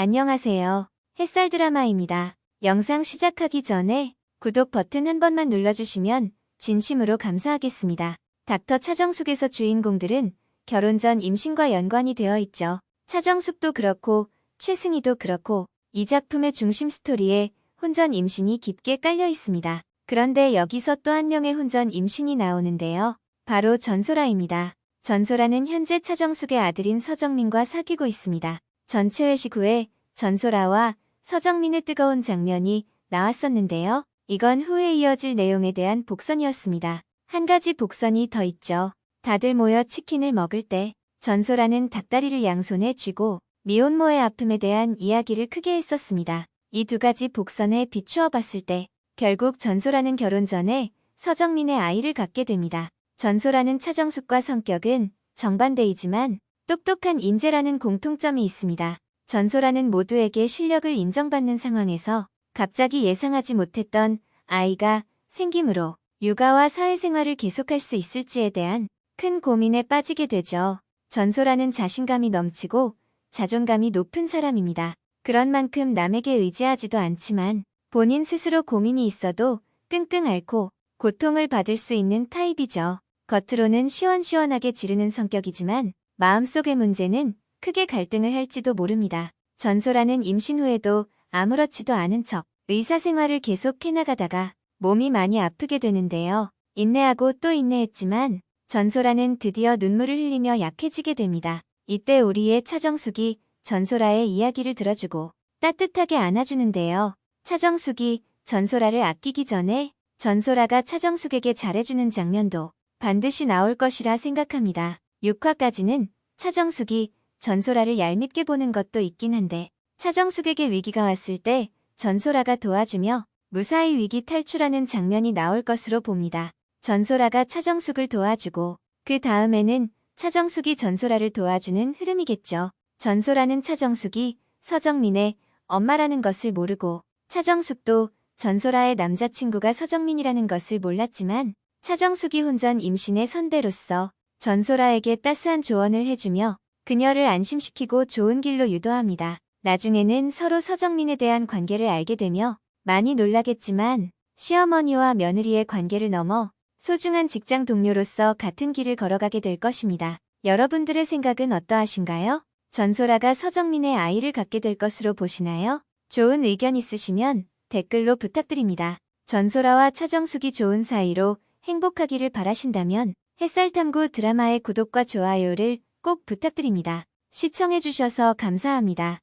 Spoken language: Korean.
안녕하세요. 햇살 드라마입니다. 영상 시작하기 전에 구독 버튼 한 번만 눌러주시면 진심으로 감사하겠습니다. 닥터 차정숙에서 주인공들은 결혼 전 임신과 연관이 되어 있죠. 차정숙도 그렇고 최승희도 그렇고 이 작품의 중심 스토리에 혼전 임신이 깊게 깔려 있습니다. 그런데 여기서 또 한 명의 혼전 임신이 나오는데요. 바로 전소라입니다. 전소라는 현재 차정숙의 아들인 서정민과 사귀고 있습니다. 전체 회식 후에 전소라와 서정민의 뜨거운 장면이 나왔었는데요. 이건 후에 이어질 내용에 대한 복선이었습니다. 한 가지 복선이 더 있죠. 다들 모여 치킨을 먹을 때 전소라는 닭다리를 양손에 쥐고 미혼모의 아픔에 대한 이야기를 크게 했었습니다. 이 두 가지 복선에 비추어 봤을 때 결국 전소라는 결혼 전에 서정민의 아이를 갖게 됩니다. 전소라는 차정숙과 성격은 정반대이지만 똑똑한 인재라는 공통점이 있습니다. 전소라는 모두에게 실력을 인정받는 상황에서 갑자기 예상하지 못했던 아이가 생김으로 육아와 사회생활을 계속할 수 있을지에 대한 큰 고민에 빠지게 되죠. 전소라는 자신감이 넘치고 자존감이 높은 사람입니다. 그런 만큼 남에게 의지하지도 않지만 본인 스스로 고민이 있어도 끙끙 앓고 고통을 받을 수 있는 타입이죠. 겉으로는 시원시원하게 지르는 성격이지만 마음속의 문제는 크게 갈등을 할지도 모릅니다. 전소라는 임신 후에도 아무렇지도 않은 척 의사생활을 계속 해나가다가 몸이 많이 아프게 되는데요. 인내하고 또 인내했지만 전소라는 드디어 눈물을 흘리며 약해지게 됩니다. 이때 우리의 차정숙이 전소라의 이야기를 들어주고 따뜻하게 안아주는데요. 차정숙이 전소라를 아끼기 전에 전소라가 차정숙에게 잘해주는 장면도 반드시 나올 것이라 생각합니다. 6화까지는 차정숙이 전소라를 얄밉게 보는 것도 있긴 한데 차정숙에게 위기가 왔을 때 전소라가 도와주며 무사히 위기 탈출하는 장면이 나올 것으로 봅니다. 전소라가 차정숙을 도와주고 그 다음에는 차정숙이 전소라를 도와주는 흐름이겠죠. 전소라는 차정숙이 서정민의 엄마라는 것을 모르고 차정숙도 전소라의 남자친구가 서정민이라는 것을 몰랐지만 차정숙이 혼전 임신의 선배로서 전소라에게 따스한 조언을 해주며 그녀를 안심시키고 좋은 길로 유도합니다. 나중에는 서로 서정민에 대한 관계를 알게 되며 많이 놀라겠지만 시어머니와 며느리의 관계를 넘어 소중한 직장 동료로서 같은 길을 걸어가게 될 것입니다. 여러분들의 생각은 어떠하신가요? 전소라가 서정민의 아이를 갖게 될 것으로 보시나요? 좋은 의견 있으시면 댓글로 부탁드립니다. 전소라와 차정숙이 좋은 사이로 행복하기를 바라신다면 햇살탐구 드라마의 구독과 좋아요를 꼭 부탁드립니다. 시청해주셔서 감사합니다.